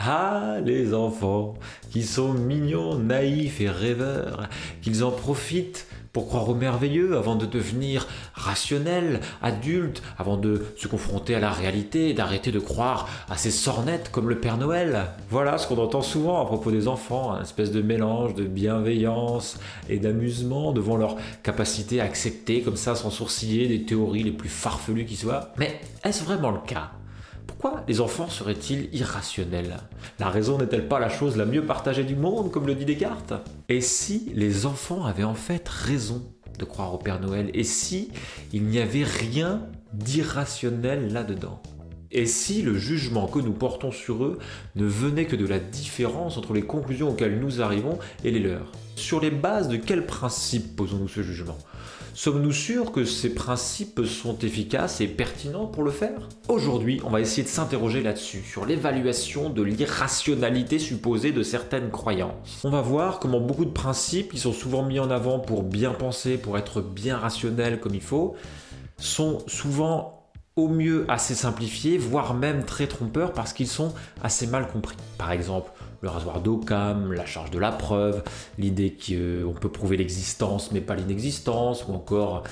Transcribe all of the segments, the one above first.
Ah, les enfants, qui sont mignons, naïfs et rêveurs, qu'ils en profitent pour croire au merveilleux avant de devenir rationnels, adultes, avant de se confronter à la réalité et d'arrêter de croire à ces sornettes comme le Père Noël. Voilà ce qu'on entend souvent à propos des enfants, un espèce de mélange de bienveillance et d'amusement devant leur capacité à accepter comme ça sans sourciller des théories les plus farfelues qui soient. Mais est-ce vraiment le cas? Pourquoi les enfants seraient-ils irrationnels? La raison n'est-elle pas la chose la mieux partagée du monde, comme le dit Descartes? Et si les enfants avaient en fait raison de croire au Père Noël? Et si il n'y avait rien d'irrationnel là-dedans? Et si le jugement que nous portons sur eux ne venait que de la différence entre les conclusions auxquelles nous arrivons et les leurs Sur les bases de quels principes posons-nous ce jugement? Sommes-nous sûrs que ces principes sont efficaces et pertinents pour le faire? Aujourd'hui, on va essayer de s'interroger là-dessus, sur l'évaluation de l'irrationalité supposée de certaines croyances. On va voir comment beaucoup de principes qui sont souvent mis en avant pour bien penser, pour être bien rationnels comme il faut, sont souvent au mieux assez simplifiés, voire même très trompeurs parce qu'ils sont assez mal compris. Par exemple, le rasoir d'Occam, la charge de la preuve, l'idée qu'on peut prouver l'existence mais pas l'inexistence, ou encore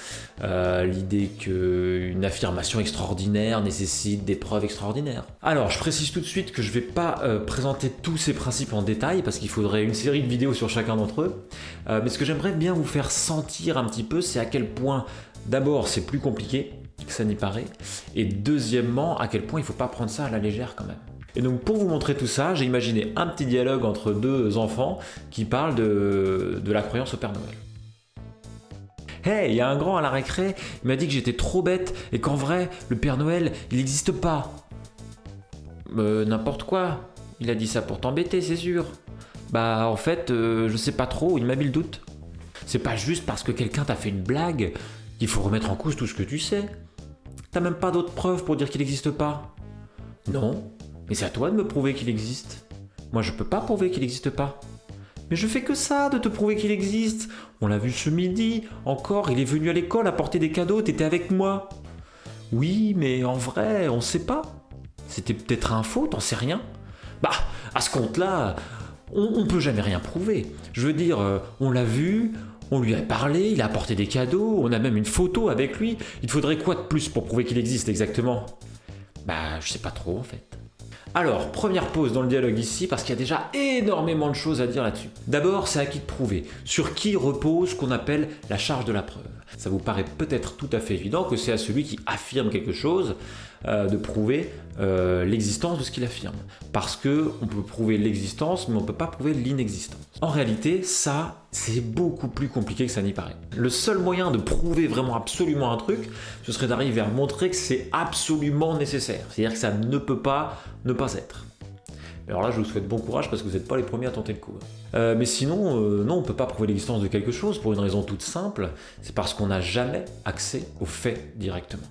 euh, l'idée qu'une affirmation extraordinaire nécessite des preuves extraordinaires. Alors, je précise tout de suite que je ne vais pas euh, présenter tous ces principes en détail, parce qu'il faudrait une série de vidéos sur chacun d'entre eux, euh, mais ce que j'aimerais bien vous faire sentir un petit peu, c'est à quel point, d'abord, c'est plus compliqué ça n'y paraît, et deuxièmement, à quel point il ne faut pas prendre ça à la légère quand même. Et donc pour vous montrer tout ça, j'ai imaginé un petit dialogue entre deux enfants qui parlent de, la croyance au Père Noël. Hey, il y a un grand à la récré, il m'a dit que j'étais trop bête et qu'en vrai, le Père Noël, il n'existe pas. Euh, n'importe quoi. Il a dit ça pour t'embêter, c'est sûr. Bah en fait, euh, je sais pas trop, il m'a mis le doute. C'est pas juste parce que quelqu'un t'a fait une blague qu'il faut remettre en cause tout ce que tu sais. T'as même pas d'autres preuves pour dire qu'il n'existe pas. Non, mais c'est à toi de me prouver qu'il existe. Moi, je peux pas prouver qu'il n'existe pas. Mais je fais que ça, de te prouver qu'il existe. On l'a vu ce midi, encore, il est venu à l'école apporter des cadeaux, t'étais avec moi. Oui, mais en vrai, on sait pas. C'était peut-être un faux, t'en sais rien. Bah, à ce compte-là, on, on, peut jamais rien prouver. Je veux dire, euh, on l'a vu, on lui a parlé, il a apporté des cadeaux, on a même une photo avec lui. Il faudrait quoi de plus pour prouver qu'il existe exactement? Bah, je sais pas trop en fait. Alors, première pause dans le dialogue ici, parce qu'il y a déjà énormément de choses à dire là-dessus. D'abord, c'est à qui de prouver, sur qui repose ce qu'on appelle la charge de la preuve? Ça vous paraît peut-être tout à fait évident que c'est à celui qui affirme quelque chose euh, de prouver euh, l'existence de ce qu'il affirme. Parce que on peut prouver l'existence, mais on ne peut pas prouver l'inexistence. En réalité, ça, c'est beaucoup plus compliqué que ça n'y paraît. Le seul moyen de prouver vraiment absolument un truc, ce serait d'arriver à montrer que c'est absolument nécessaire. C'est-à-dire que ça ne peut pas ne pas être. Alors là, je vous souhaite bon courage parce que vous n'êtes pas les premiers à tenter le coup. Euh, mais sinon, non, on ne peut pas prouver l'existence de quelque chose pour une raison toute simple, c'est parce qu'on n'a jamais accès aux faits directement.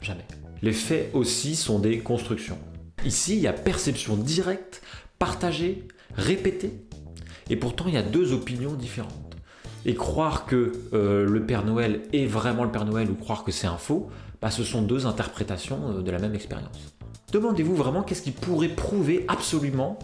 Jamais. Les faits aussi sont des constructions. Ici, il y a perception directe, partagée, répétée, et pourtant il y a deux opinions différentes. Et croire que euh, le Père Noël est vraiment le Père Noël ou croire que c'est un faux, bah, ce sont deux interprétations euh, de la même expérience. Demandez-vous vraiment qu'est-ce qui pourrait prouver absolument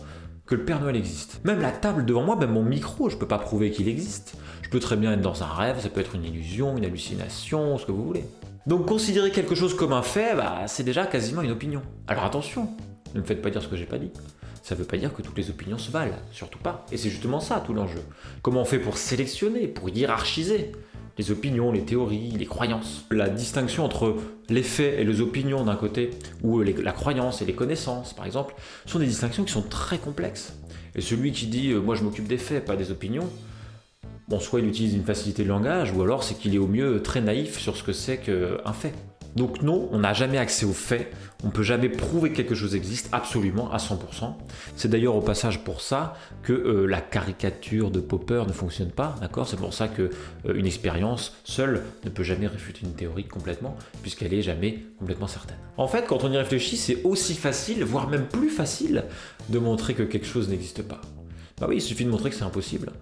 que le Père Noël existe. Même la table devant moi, même mon micro, je ne peux pas prouver qu'il existe. Je peux très bien être dans un rêve, ça peut être une illusion, une hallucination, ce que vous voulez. Donc considérer quelque chose comme un fait, bah, c'est déjà quasiment une opinion. Alors attention, ne me faites pas dire ce que j'ai pas dit. Ça veut pas dire que toutes les opinions se valent, surtout pas. Et c'est justement ça tout l'enjeu. Comment on fait pour sélectionner, pour hiérarchiser les opinions, les théories, les croyances? La distinction entre les faits et les opinions d'un côté, ou la croyance et les connaissances par exemple, sont des distinctions qui sont très complexes. Et celui qui dit euh, moi je m'occupe des faits, pas des opinions », bon, soit il utilise une facilité de langage, ou alors c'est qu'il est au mieux très naïf sur ce que c'est qu'un fait. Donc non, on n'a jamais accès aux faits, on ne peut jamais prouver que quelque chose existe absolument à 100%. C'est d'ailleurs au passage pour ça que euh, la caricature de Popper ne fonctionne pas, d'accord? C'est pour ça qu'une euh, expérience seule ne peut jamais réfuter une théorie complètement, puisqu'elle est jamais complètement certaine. En fait, quand on y réfléchit, c'est aussi facile, voire même plus facile, de montrer que quelque chose n'existe pas. Bah oui, il suffit de montrer que c'est impossible.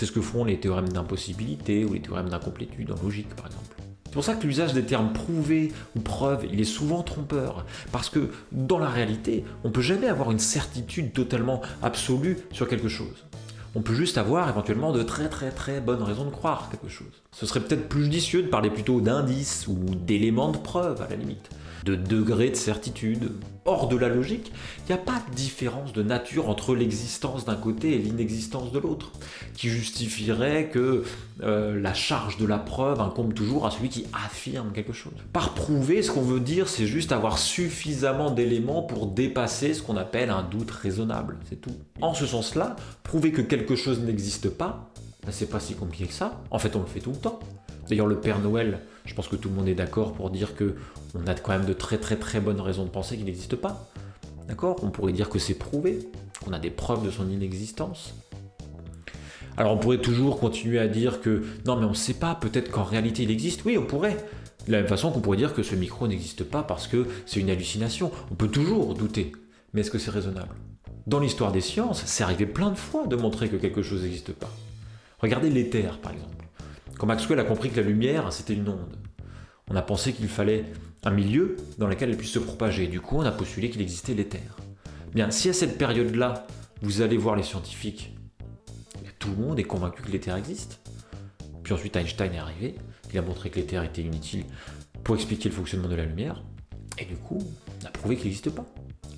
C'est ce que font les théorèmes d'impossibilité ou les théorèmes d'incomplétude en logique, par exemple. C'est pour ça que l'usage des termes prouvé ou preuve, il est souvent trompeur. Parce que dans la réalité, on ne peut jamais avoir une certitude totalement absolue sur quelque chose. On peut juste avoir éventuellement de très très très bonnes raisons de croire quelque chose. Ce serait peut-être plus judicieux de parler plutôt d'indices ou d'éléments de preuve à la limite de degré de certitude. Hors de la logique, il n'y a pas de différence de nature entre l'existence d'un côté et l'inexistence de l'autre, qui justifierait que euh, la charge de la preuve incombe toujours à celui qui affirme quelque chose. Par prouver, ce qu'on veut dire, c'est juste avoir suffisamment d'éléments pour dépasser ce qu'on appelle un doute raisonnable, c'est tout. En ce sens-là, prouver que quelque chose n'existe pas, ben, c'est pas si compliqué que ça. En fait, on le fait tout le temps. D'ailleurs, le Père Noël, je pense que tout le monde est d'accord pour dire que on a quand même de très très très bonnes raisons de penser qu'il n'existe pas. D'accord? On pourrait dire que c'est prouvé, qu'on a des preuves de son inexistence. Alors on pourrait toujours continuer à dire que non mais on ne sait pas, peut-être qu'en réalité il existe. Oui, on pourrait. De la même façon qu'on pourrait dire que ce micro n'existe pas parce que c'est une hallucination. On peut toujours douter. Mais est-ce que c'est raisonnable? Dans l'histoire des sciences, c'est arrivé plein de fois de montrer que quelque chose n'existe pas. Regardez l'éther par exemple. Quand Maxwell a compris que la lumière c'était une onde, on a pensé qu'il fallait un milieu dans lequel elle puisse se propager. Du coup, on a postulé qu'il existait l'éther. Bien, si à cette période-là, vous allez voir les scientifiques, tout le monde est convaincu que l'éther existe. Puis ensuite, Einstein est arrivé, il a montré que l'éther était inutile pour expliquer le fonctionnement de la lumière, et du coup, on a prouvé qu'il n'existe pas.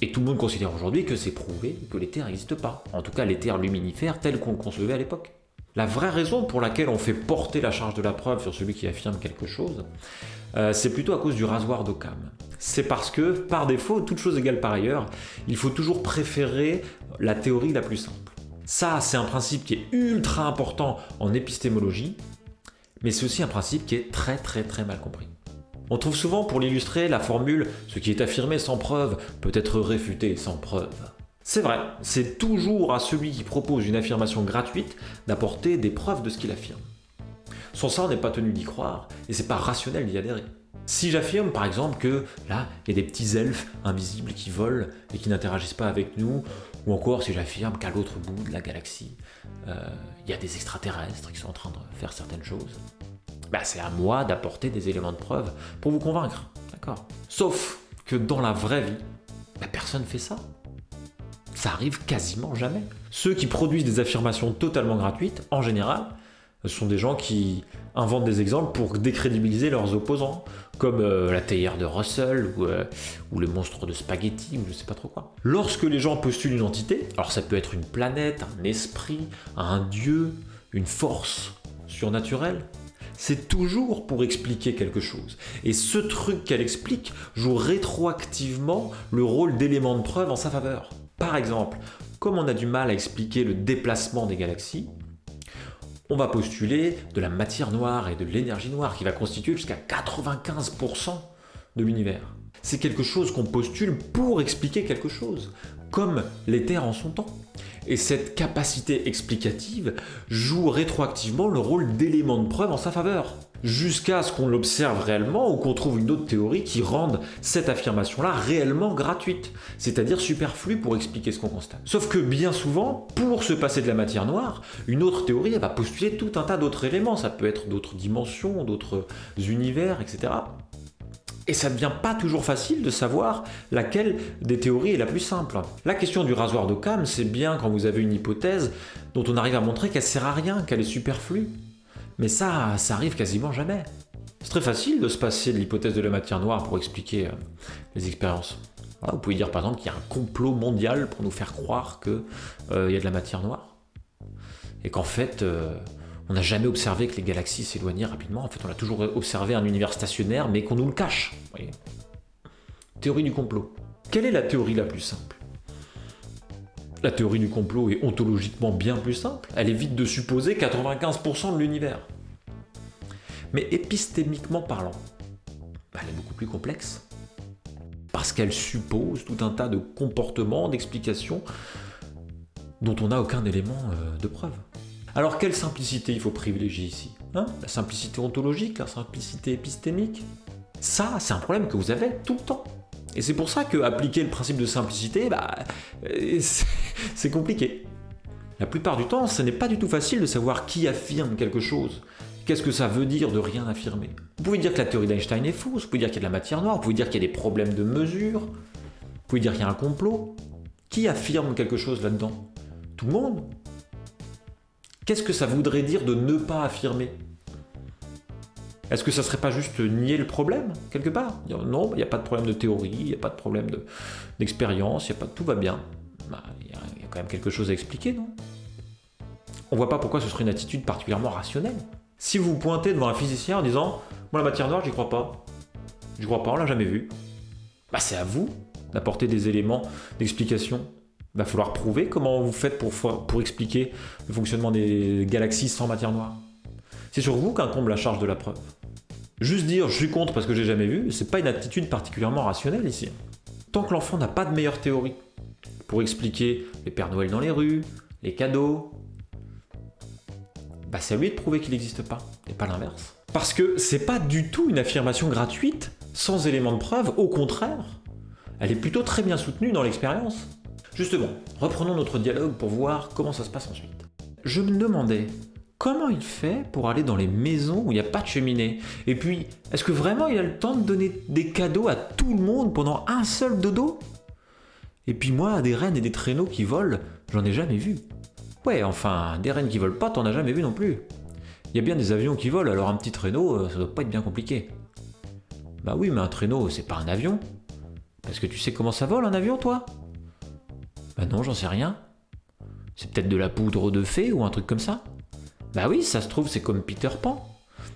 Et tout le monde considère aujourd'hui que c'est prouvé que l'éther n'existe pas. En tout cas, l'éther luminifère tel qu'on le concevait à l'époque. La vraie raison pour laquelle on fait porter la charge de la preuve sur celui qui affirme quelque chose, euh, c'est plutôt à cause du rasoir d'Occam. C'est parce que, par défaut, toute chose égale par ailleurs, il faut toujours préférer la théorie la plus simple. Ça, c'est un principe qui est ultra important en épistémologie, mais c'est aussi un principe qui est très très très mal compris. On trouve souvent pour l'illustrer la formule « ce qui est affirmé sans preuve peut être réfuté sans preuve ». C'est vrai, c'est toujours à celui qui propose une affirmation gratuite d'apporter des preuves de ce qu'il affirme. Son sang n'est pas tenu d'y croire, et c'est pas rationnel d'y adhérer. Si j'affirme par exemple que là, il y a des petits elfes invisibles qui volent et qui n'interagissent pas avec nous, ou encore si j'affirme qu'à l'autre bout de la galaxie, euh, il y a des extraterrestres qui sont en train de faire certaines choses, bah, c'est à moi d'apporter des éléments de preuve pour vous convaincre, d'accord Sauf que dans la vraie vie, bah, personne fait ça. Ça arrive quasiment jamais. Ceux qui produisent des affirmations totalement gratuites, en général, sont des gens qui inventent des exemples pour décrédibiliser leurs opposants, comme euh, la théière de Russell euh, ou, le monstre de spaghetti ou je sais pas trop quoi. Lorsque les gens postulent une entité, alors ça peut être une planète, un esprit, un dieu, une force surnaturelle, c'est toujours pour expliquer quelque chose. Et ce truc qu'elle explique joue rétroactivement le rôle d'élément de preuve en sa faveur. Par exemple, comme on a du mal à expliquer le déplacement des galaxies, on va postuler de la matière noire et de l'énergie noire qui va constituer jusqu'à 95% de l'univers. C'est quelque chose qu'on postule pour expliquer quelque chose, comme l'éther en son temps. Et cette capacité explicative joue rétroactivement le rôle d'élément de preuve en sa faveur jusqu'à ce qu'on l'observe réellement ou qu'on trouve une autre théorie qui rende cette affirmation-là réellement gratuite, c'est-à-dire superflue pour expliquer ce qu'on constate. Sauf que bien souvent, pour se passer de la matière noire, une autre théorie va postuler tout un tas d'autres éléments, ça peut être d'autres dimensions, d'autres univers, etc. Et ça ne devient pas toujours facile de savoir laquelle des théories est la plus simple. La question du rasoir d'Occam, c'est bien quand vous avez une hypothèse dont on arrive à montrer qu'elle sert à rien, qu'elle est superflue. Mais ça, ça arrive quasiment jamais. C'est très facile de se passer de l'hypothèse de la matière noire pour expliquer euh, les expériences. vous pouvez dire par exemple qu'il y a un complot mondial pour nous faire croire qu'il euh, y a de la matière noire. Et qu'en fait, euh, on n'a jamais observé que les galaxies s'éloignaient rapidement. En fait, on a toujours observé un univers stationnaire, mais qu'on nous le cache. théorie du complot. Quelle est la théorie la plus simple? La théorie du complot est ontologiquement bien plus simple, elle évite de supposer 95% de l'univers. Mais épistémiquement parlant, bah, elle est beaucoup plus complexe. Parce qu'elle suppose tout un tas de comportements, d'explications dont on n'a aucun élément euh, de preuve. Alors quelle simplicité il faut privilégier ici hein? La simplicité ontologique, la simplicité épistémique Ça, c'est un problème que vous avez tout le temps. Et c'est pour ça que appliquer le principe de simplicité, bah, euh, c'est compliqué. La plupart du temps, ce n'est pas du tout facile de savoir qui affirme quelque chose, Qu'est-ce que ça veut dire de rien affirmer? Vous pouvez dire que la théorie d'Einstein est fausse, vous pouvez dire qu'il y a de la matière noire, vous pouvez dire qu'il y a des problèmes de mesure, vous pouvez dire qu'il y a un complot. Qui affirme quelque chose là-dedans? Tout le monde Qu'est-ce que ça voudrait dire de ne pas affirmer? Est-ce que ça serait pas juste nier le problème, quelque part? Non, il n'y a pas de problème de théorie, il n'y a pas de problème d'expérience, pas tout va bien. Bah, il y, a quand même quelque chose à expliquer, non? On voit pas pourquoi ce serait une attitude particulièrement rationnelle. Si vous pointez devant un physicien en disant « Moi, la matière noire, j'y crois pas. Je crois pas, on l'a jamais vu. » Bah, c'est à vous d'apporter des éléments d'explication il va falloir prouver comment vous faites pour, pour expliquer le fonctionnement des galaxies sans matière noire. C'est sur vous qu'incombe la charge de la preuve. Juste dire je suis contre parce que j'ai jamais vu, c'est pas une attitude particulièrement rationnelle ici. Tant que l'enfant n'a pas de meilleure théorie pour expliquer les Pères Noël dans les rues, les cadeaux, bah c'est à lui de prouver qu'il n'existe pas, et pas l'inverse. Parce que c'est pas du tout une affirmation gratuite, sans élément de preuve, au contraire. Elle est plutôt très bien soutenue dans l'expérience. Justement, reprenons notre dialogue pour voir comment ça se passe ensuite. Je me demandais comment il fait pour aller dans les maisons où il n'y a pas de cheminée Et puis, est-ce que vraiment il a le temps de donner des cadeaux à tout le monde pendant un seul dodo Et puis moi, des rennes et des traîneaux qui volent, j'en ai jamais vu. Ouais, enfin, des rennes qui volent pas, t'en as jamais vu non plus. Il y a bien des avions qui volent, alors un petit traîneau, euh, ça doit pas être bien compliqué. Bah oui, mais un traîneau, c'est pas un avion. Parce que tu sais comment ça vole un avion, toi? Bah non, j'en sais rien. C'est peut-être de la poudre de fée ou un truc comme ça Bah oui, ça se trouve, c'est comme Peter Pan.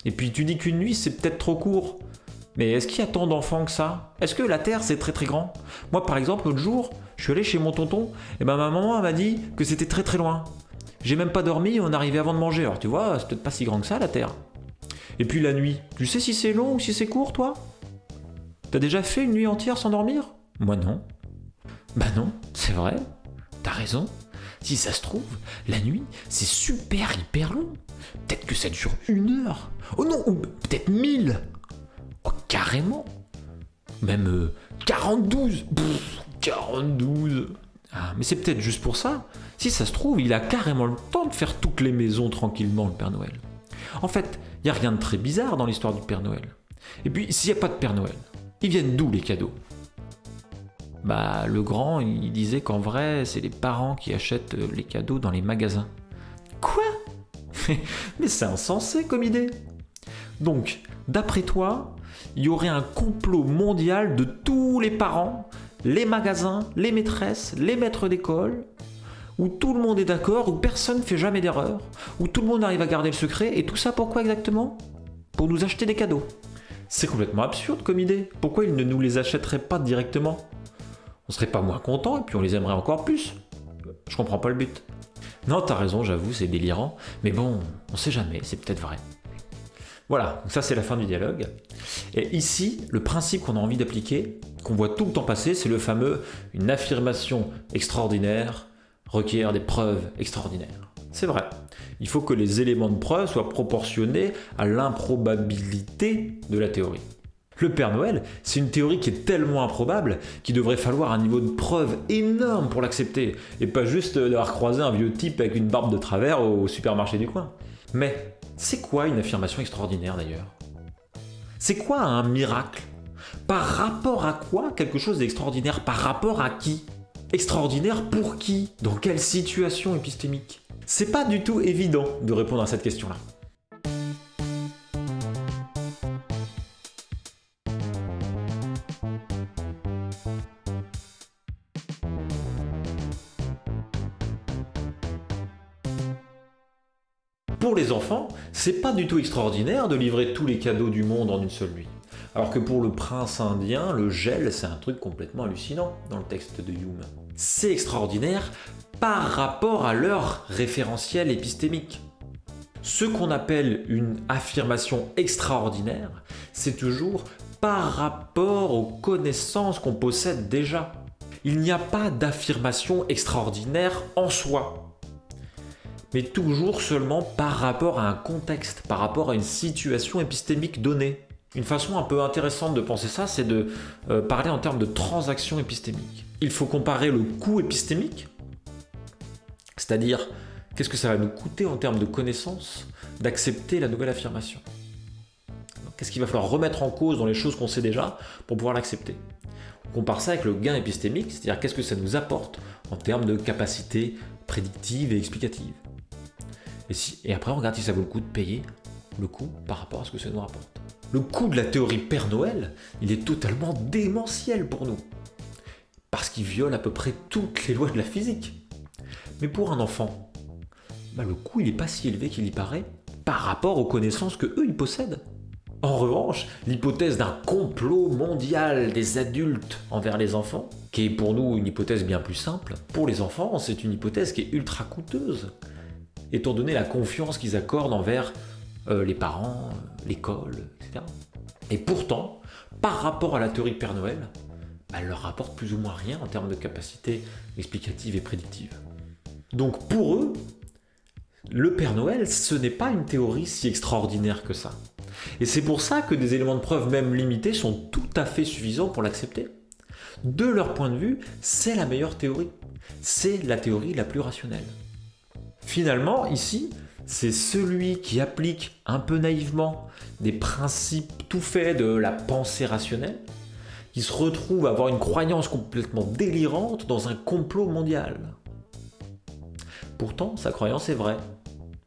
Et puis tu dis qu'une nuit, c'est peut-être trop court. Mais est-ce qu'il y a tant d'enfants que ça? Est-ce que la Terre, c'est très très grand? Moi, par exemple, l'autre jour, je suis allé chez mon tonton, et ben ma maman m'a dit que c'était très très loin. J'ai même pas dormi, on arrivait avant de manger. Alors tu vois, c'est peut-être pas si grand que ça, la Terre. Et puis la nuit, tu sais si c'est long ou si c'est court, toi? T'as déjà fait une nuit entière sans dormir? Moi non. Bah non, c'est vrai. T'as raison. Si ça se trouve, la nuit, c'est super hyper long. Peut-être que ça dure une heure. Oh non, ou peut-être mille. Oh, carrément. Même 42. Euh, 42. Ah, mais c'est peut-être juste pour ça. Si ça se trouve, il a carrément le temps de faire toutes les maisons tranquillement, le Père Noël. En fait, il n'y a rien de très bizarre dans l'histoire du Père Noël. Et puis, s'il n'y a pas de Père Noël, ils viennent d'où les cadeaux? Bah, le grand, il disait qu'en vrai, c'est les parents qui achètent euh, les cadeaux dans les magasins. Quoi? Mais c'est insensé comme idée Donc, d'après toi, il y aurait un complot mondial de tous les parents, les magasins, les maîtresses, les maîtres d'école, où tout le monde est d'accord, où personne ne fait jamais d'erreur, où tout le monde arrive à garder le secret, et tout ça pourquoi exactement? Pour nous acheter des cadeaux. C'est complètement absurde comme idée. Pourquoi ils ne nous les achèteraient pas directement? On serait pas moins content et puis on les aimerait encore plus. Je comprends pas le but. Non, t'as raison, j'avoue, c'est délirant, mais bon, on sait jamais, c'est peut-être vrai. Voilà, donc ça c'est la fin du dialogue. Et ici, le principe qu'on a envie d'appliquer, qu'on voit tout le temps passer, c'est le fameux « une affirmation extraordinaire requiert des preuves extraordinaires ». C'est vrai, il faut que les éléments de preuve soient proportionnés à l'improbabilité de la théorie. Le Père Noël, c'est une théorie qui est tellement improbable qu'il devrait falloir un niveau de preuve énorme pour l'accepter, et pas juste d'avoir croisé un vieux type avec une barbe de travers au supermarché du coin. Mais c'est quoi une affirmation extraordinaire d'ailleurs? C'est quoi un miracle? Par rapport à quoi quelque chose d'extraordinaire? Par rapport à qui? Extraordinaire pour qui? Dans quelle situation épistémique? C'est pas du tout évident de répondre à cette question-là. C'est pas du tout extraordinaire de livrer tous les cadeaux du monde en une seule nuit. Alors que pour le prince indien, le gel, c'est un truc complètement hallucinant dans le texte de Hume. C'est extraordinaire par rapport à leur référentiel épistémique. Ce qu'on appelle une affirmation extraordinaire, c'est toujours par rapport aux connaissances qu'on possède déjà. Il n'y a pas d'affirmation extraordinaire en soi mais toujours seulement par rapport à un contexte, par rapport à une situation épistémique donnée. Une façon un peu intéressante de penser ça, c'est de euh, parler en termes de transaction épistémique. Il faut comparer le coût épistémique, c'est-à-dire qu'est-ce que ça va nous coûter en termes de connaissances d'accepter la nouvelle affirmation? Qu'est-ce qu'il va falloir remettre en cause dans les choses qu'on sait déjà pour pouvoir l'accepter? On compare ça avec le gain épistémique, c'est-à-dire qu'est-ce que ça nous apporte en termes de capacité prédictive et explicative. Et, après, on regarde si ça vaut le coup de payer le coût par rapport à ce que ça nous rapporte. Le coût de la théorie Père Noël, il est totalement démentiel pour nous. Parce qu'il viole à peu près toutes les lois de la physique. Mais pour un enfant, bah, le coût il n'est pas si élevé qu'il y paraît par rapport aux connaissances que eux ils possèdent. En revanche, l'hypothèse d'un complot mondial des adultes envers les enfants, qui est pour nous une hypothèse bien plus simple, pour les enfants, c'est une hypothèse qui est ultra coûteuse, étant donné la confiance qu'ils accordent envers euh, les parents, l'école, etc. Et pourtant, par rapport à la théorie Père Noël, bah, elle leur rapporte plus ou moins rien en termes de capacité explicative et prédictive. Donc pour eux, le Père Noël, ce n'est pas une théorie si extraordinaire que ça. Et c'est pour ça que des éléments de preuve même limités sont tout à fait suffisants pour l'accepter. De leur point de vue, c'est la meilleure théorie. C'est la théorie la plus rationnelle. Finalement, ici, c'est celui qui applique un peu naïvement des principes tout faits de la pensée rationnelle, qui se retrouve à avoir une croyance complètement délirante dans un complot mondial. Pourtant, sa croyance est vraie.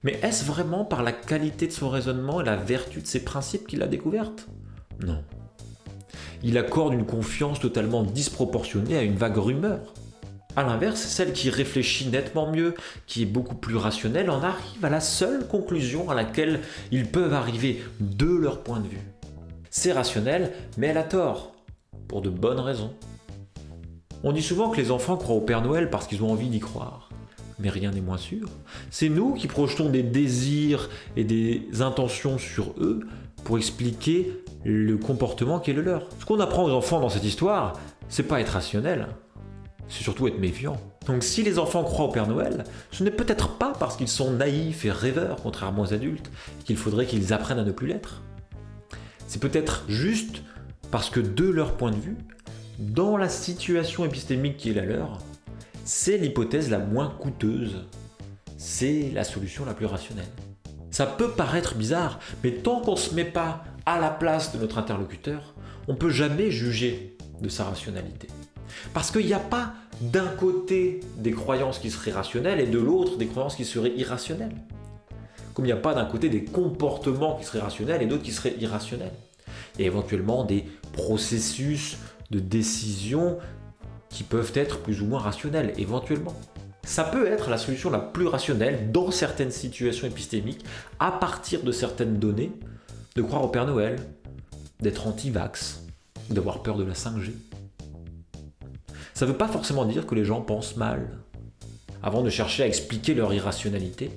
Mais est-ce vraiment par la qualité de son raisonnement et la vertu de ses principes qu'il l'a découverte? Non. Il accorde une confiance totalement disproportionnée à une vague rumeur. A l'inverse, celle qui réfléchit nettement mieux, qui est beaucoup plus rationnelle, en arrive à la seule conclusion à laquelle ils peuvent arriver de leur point de vue. C'est rationnel, mais elle a tort, pour de bonnes raisons. On dit souvent que les enfants croient au Père Noël parce qu'ils ont envie d'y croire mais rien n'est moins sûr. C'est nous qui projetons des désirs et des intentions sur eux pour expliquer le comportement qui est le leur. Ce qu'on apprend aux enfants dans cette histoire, c'est pas être rationnel, c'est surtout être méfiant. Donc si les enfants croient au Père Noël, ce n'est peut-être pas parce qu'ils sont naïfs et rêveurs, contrairement aux adultes, qu'il faudrait qu'ils apprennent à ne plus l'être. C'est peut-être juste parce que de leur point de vue, dans la situation épistémique qui est la leur, c'est l'hypothèse la moins coûteuse. C'est la solution la plus rationnelle. Ça peut paraître bizarre, mais tant qu'on ne se met pas à la place de notre interlocuteur, on ne peut jamais juger de sa rationalité. Parce qu'il n'y a pas d'un côté des croyances qui seraient rationnelles et de l'autre des croyances qui seraient irrationnelles. Comme il n'y a pas d'un côté des comportements qui seraient rationnels et d'autres qui seraient irrationnels. A éventuellement des processus de décision qui peuvent être plus ou moins rationnels, éventuellement. Ça peut être la solution la plus rationnelle dans certaines situations épistémiques, à partir de certaines données, de croire au Père Noël, d'être anti-vax, d'avoir peur de la 5G. Ça ne veut pas forcément dire que les gens pensent mal. Avant de chercher à expliquer leur irrationalité,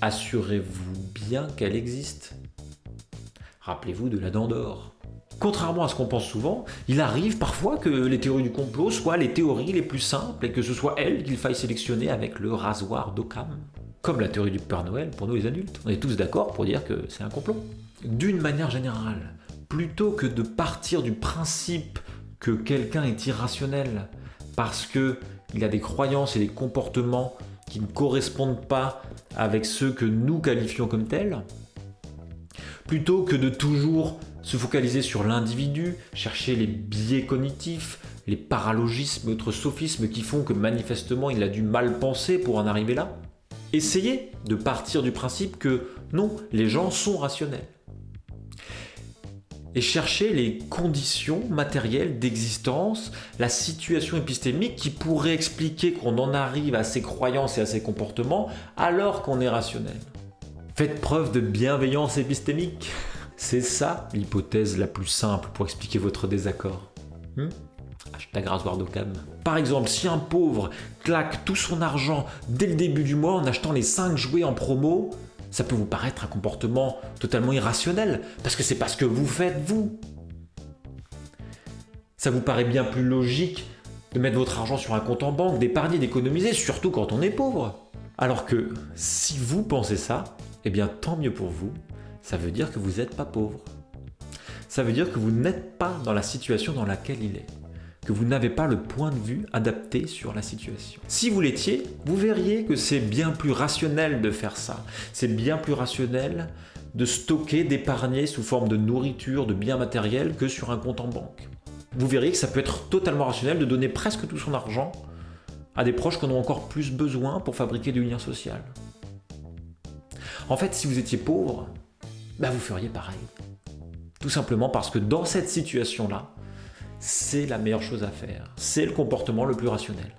assurez-vous bien qu'elle existe. Rappelez-vous de la dent d'or. Contrairement à ce qu'on pense souvent, il arrive parfois que les théories du complot soient les théories les plus simples et que ce soit elles qu'il faille sélectionner avec le rasoir d'Occam. Comme la théorie du Père Noël pour nous les adultes. On est tous d'accord pour dire que c'est un complot. D'une manière générale, plutôt que de partir du principe que quelqu'un est irrationnel parce qu'il a des croyances et des comportements qui ne correspondent pas avec ceux que nous qualifions comme tels, plutôt que de toujours se focaliser sur l'individu, chercher les biais cognitifs, les paralogismes, autres sophismes qui font que manifestement il a dû mal penser pour en arriver là. Essayez de partir du principe que non, les gens sont rationnels. Et chercher les conditions matérielles d'existence, la situation épistémique qui pourrait expliquer qu'on en arrive à ces croyances et à ces comportements alors qu'on est rationnel. Faites preuve de bienveillance épistémique. C'est ça l'hypothèse la plus simple pour expliquer votre désaccord. Hmm? Hashtag rasoir d'Occam. Par exemple, si un pauvre claque tout son argent dès le début du mois en achetant les 5 jouets en promo, ça peut vous paraître un comportement totalement irrationnel, parce que c'est pas ce que vous faites vous. Ça vous paraît bien plus logique de mettre votre argent sur un compte en banque, d'épargner, d'économiser, surtout quand on est pauvre. Alors que si vous pensez ça, eh bien tant mieux pour vous, ça veut dire que vous n'êtes pas pauvre. Ça veut dire que vous n'êtes pas dans la situation dans laquelle il est. que vous n'avez pas le point de vue adapté sur la situation. Si vous l'étiez, vous verriez que c'est bien plus rationnel de faire ça. C'est bien plus rationnel de stocker, d'épargner sous forme de nourriture, de biens matériels que sur un compte en banque. Vous verriez que ça peut être totalement rationnel de donner presque tout son argent à des proches qui en ont encore plus besoin pour fabriquer du lien social. En fait, si vous étiez pauvre, bah vous feriez pareil. Tout simplement parce que dans cette situation-là, c'est la meilleure chose à faire. C'est le comportement le plus rationnel.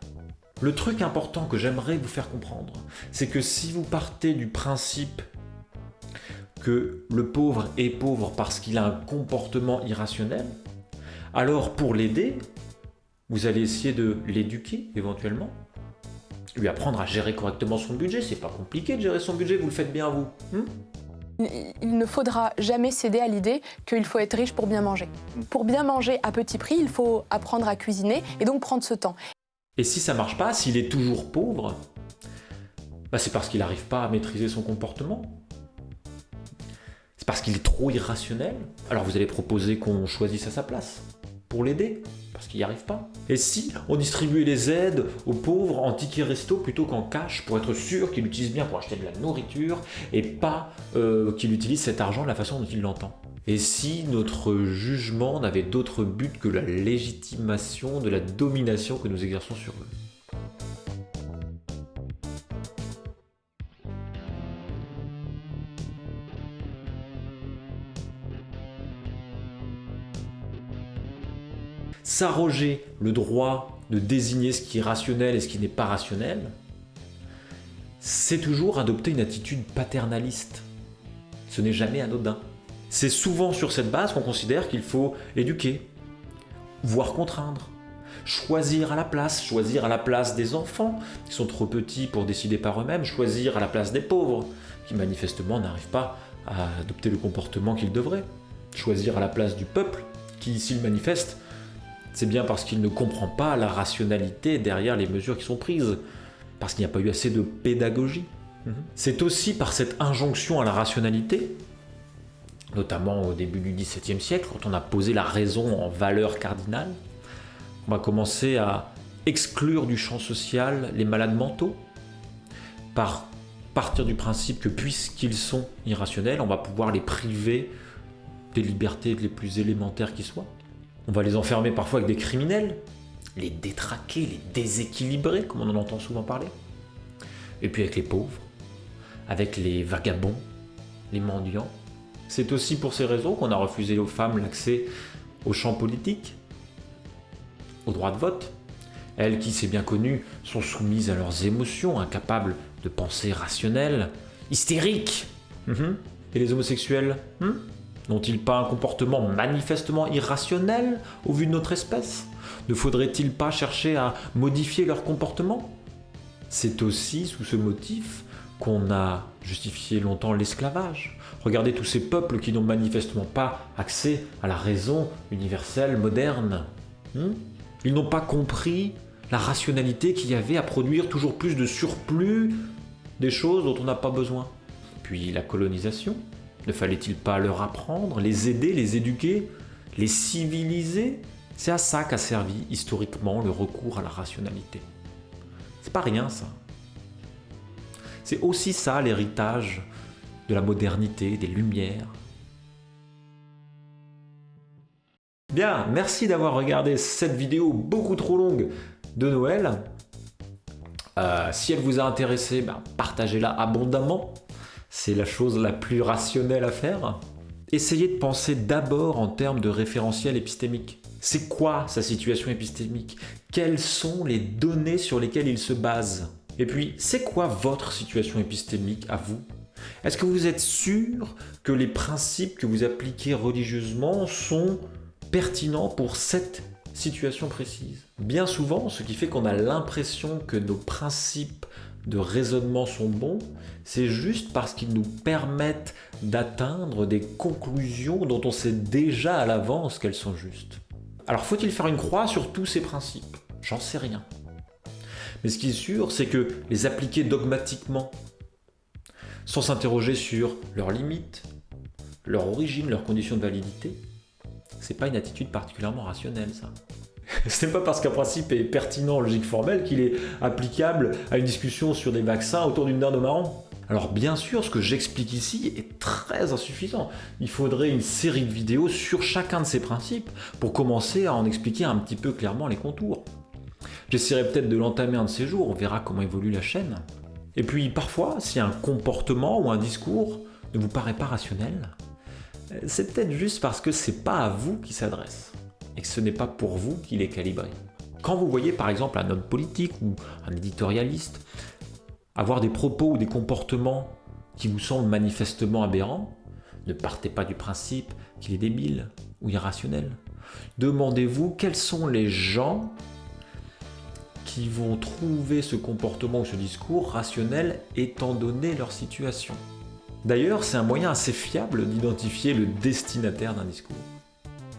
Le truc important que j'aimerais vous faire comprendre, c'est que si vous partez du principe que le pauvre est pauvre parce qu'il a un comportement irrationnel, alors pour l'aider, vous allez essayer de l'éduquer éventuellement, lui apprendre à gérer correctement son budget. C'est pas compliqué de gérer son budget, vous le faites bien vous. Hmm il ne faudra jamais céder à l'idée qu'il faut être riche pour bien manger. Pour bien manger à petit prix, il faut apprendre à cuisiner et donc prendre ce temps. Et si ça marche pas, s'il est toujours pauvre, bah c'est parce qu'il n'arrive pas à maîtriser son comportement. C'est parce qu'il est trop irrationnel. Alors vous allez proposer qu'on choisisse à sa place pour l'aider parce qu'il n'y arrive pas. Et si on distribuait les aides aux pauvres en tickets resto plutôt qu'en cash pour être sûr qu'il utilise bien pour acheter de la nourriture et pas euh, qu'il utilise cet argent de la façon dont il l'entend Et si notre jugement n'avait d'autre but que la légitimation de la domination que nous exerçons sur eux s'arroger le droit de désigner ce qui est rationnel et ce qui n'est pas rationnel, c'est toujours adopter une attitude paternaliste. Ce n'est jamais anodin. C'est souvent sur cette base qu'on considère qu'il faut éduquer, voire contraindre, choisir à la place, choisir à la place des enfants qui sont trop petits pour décider par eux-mêmes, choisir à la place des pauvres qui manifestement n'arrivent pas à adopter le comportement qu'ils devraient, choisir à la place du peuple qui, s'il manifeste, c'est bien parce qu'il ne comprend pas la rationalité derrière les mesures qui sont prises, parce qu'il n'y a pas eu assez de pédagogie. Mhm. C'est aussi par cette injonction à la rationalité, notamment au début du XVIIe siècle, quand on a posé la raison en valeur cardinale, on va commencer à exclure du champ social les malades mentaux, par partir du principe que puisqu'ils sont irrationnels, on va pouvoir les priver des libertés les plus élémentaires qui soient. On va les enfermer parfois avec des criminels, les détraquer, les déséquilibrer, comme on en entend souvent parler. Et puis avec les pauvres, avec les vagabonds, les mendiants. C'est aussi pour ces raisons qu'on a refusé aux femmes l'accès au champ politique, au droit de vote. Elles qui, c'est bien connu, sont soumises à leurs émotions, incapables de pensée rationnelle, hystériques. Mhm. Et les homosexuels hmm? N'ont-ils pas un comportement manifestement irrationnel au vu de notre espèce? Ne faudrait-il pas chercher à modifier leur comportement? C'est aussi sous ce motif qu'on a justifié longtemps l'esclavage. Regardez tous ces peuples qui n'ont manifestement pas accès à la raison universelle moderne. Hmm? Ils n'ont pas compris la rationalité qu'il y avait à produire toujours plus de surplus des choses dont on n'a pas besoin. Puis la colonisation, ne fallait-il pas leur apprendre, les aider, les éduquer, les civiliser? C'est à ça qu'a servi historiquement le recours à la rationalité. C'est pas rien ça. C'est aussi ça l'héritage de la modernité, des Lumières. Bien, merci d'avoir regardé cette vidéo beaucoup trop longue de Noël. Euh, si elle vous a intéressé, ben, partagez-la abondamment c'est la chose la plus rationnelle à faire. Essayez de penser d'abord en termes de référentiel épistémique. C'est quoi sa situation épistémique? Quelles sont les données sur lesquelles il se base? Et puis, c'est quoi votre situation épistémique à vous? Est-ce que vous êtes sûr que les principes que vous appliquez religieusement sont pertinents pour cette situation précise? Bien souvent, ce qui fait qu'on a l'impression que nos principes de raisonnement sont bons, c'est juste parce qu'ils nous permettent d'atteindre des conclusions dont on sait déjà à l'avance qu'elles sont justes. Alors faut-il faire une croix sur tous ces principes? J'en sais rien. Mais ce qui est sûr, c'est que les appliquer dogmatiquement, sans s'interroger sur leurs limites, leur origine, leurs conditions de validité, c'est pas une attitude particulièrement rationnelle ça. Ce n'est pas parce qu'un principe est pertinent en logique formelle qu'il est applicable à une discussion sur des vaccins autour d'une dinde au marron. Alors bien sûr, ce que j'explique ici est très insuffisant. Il faudrait une série de vidéos sur chacun de ces principes pour commencer à en expliquer un petit peu clairement les contours. J'essaierai peut-être de l'entamer un de ces jours, on verra comment évolue la chaîne. Et puis parfois, si un comportement ou un discours ne vous paraît pas rationnel, c'est peut-être juste parce que c'est pas à vous qu'il s'adresse et que ce n'est pas pour vous qu'il est calibré. Quand vous voyez par exemple un homme politique ou un éditorialiste avoir des propos ou des comportements qui vous semblent manifestement aberrants, ne partez pas du principe qu'il est débile ou irrationnel. Demandez-vous quels sont les gens qui vont trouver ce comportement ou ce discours rationnel étant donné leur situation. D'ailleurs, c'est un moyen assez fiable d'identifier le destinataire d'un discours.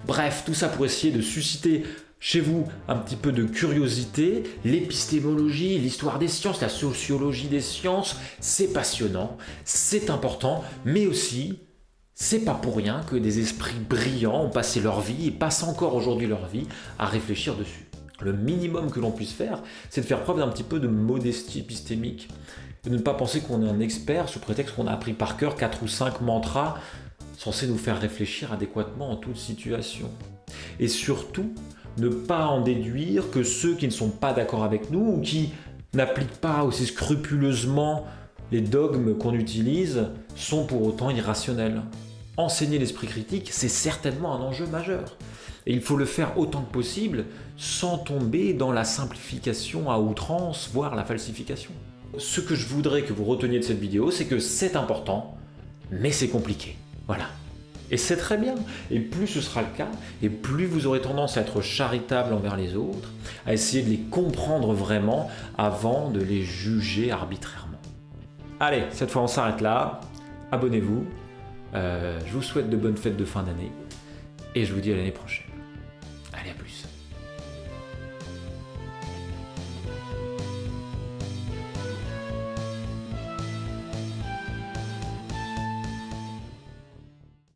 Bref, tout ça pour essayer de susciter chez vous un petit peu de curiosité, l'épistémologie, l'histoire des sciences, la sociologie des sciences, c'est passionnant, c'est important, mais aussi, c'est pas pour rien que des esprits brillants ont passé leur vie et passent encore aujourd'hui leur vie à réfléchir dessus. Le minimum que l'on puisse faire, c'est de faire preuve d'un petit peu de modestie épistémique. De ne pas penser qu'on est un expert sous prétexte qu'on a appris par cœur 4 ou 5 mantras censés nous faire réfléchir adéquatement en toute situation. Et surtout, ne pas en déduire que ceux qui ne sont pas d'accord avec nous ou qui n'appliquent pas aussi scrupuleusement les dogmes qu'on utilise sont pour autant irrationnels. Enseigner l'esprit critique, c'est certainement un enjeu majeur. Et il faut le faire autant que possible sans tomber dans la simplification à outrance, voire la falsification. Ce que je voudrais que vous reteniez de cette vidéo, c'est que c'est important, mais c'est compliqué. Voilà. Et c'est très bien. Et plus ce sera le cas, et plus vous aurez tendance à être charitable envers les autres, à essayer de les comprendre vraiment avant de les juger arbitrairement. Allez, cette fois on s'arrête là. Abonnez-vous. Euh, je vous souhaite de bonnes fêtes de fin d'année. Et je vous dis à l'année prochaine. Allez, à plus.